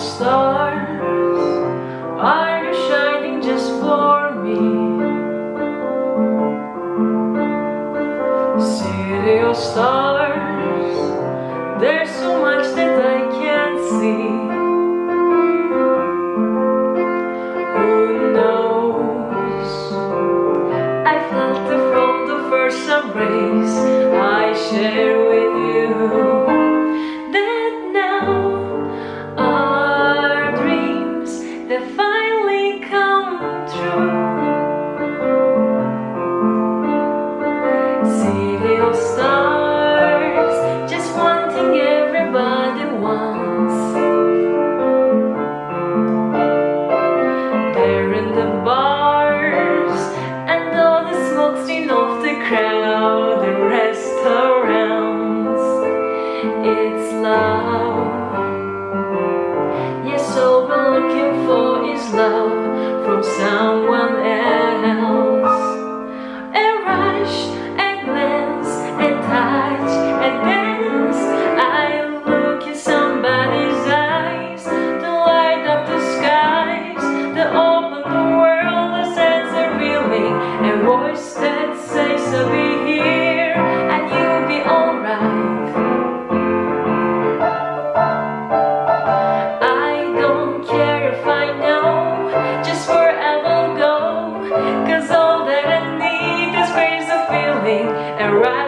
stars Are you shining just for me? City of stars There's so much that I can't see. Who knows? I felt it from the first I share the crowded restaurants. It's love Yes, all we're looking for is love From someone else. A rush, a glance, a touch, a dance. I look in somebody's eyes. To light up the skies To open the world, a sense of feeling A voice all that I need. Is grace of feeling And right